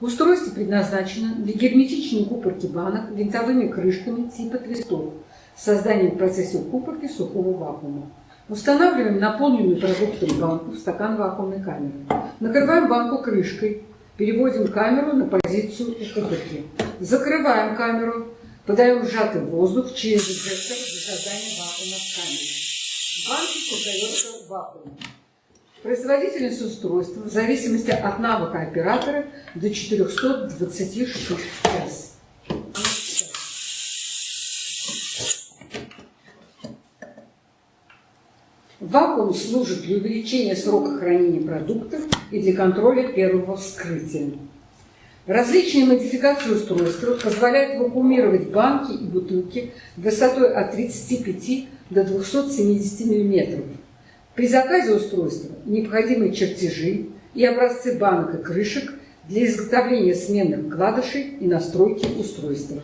Устройство предназначено для герметичной укупорки банок винтовыми крышками типа твистов с созданием в процессе укупорки сухого вакуума. Устанавливаем наполненную продуктом банку в стакан вакуумной камеры. Накрываем банку крышкой, переводим камеру на позицию укупорки. Закрываем камеру, подаем сжатый воздух через инжектор для создания вакуума в камере. В банке создается вакуум. Производительность устройства в зависимости от навыка оператора до 420 штук в час. Вакуум служит для увеличения срока хранения продуктов и для контроля первого вскрытия. Различные модификации устройства позволяют вакуумировать банки и бутылки высотой от 35 до 270 мм при заказе устройства необходимы чертежи и образцы банок и крышек для изготовления сменных вкладышей и настройки устройства.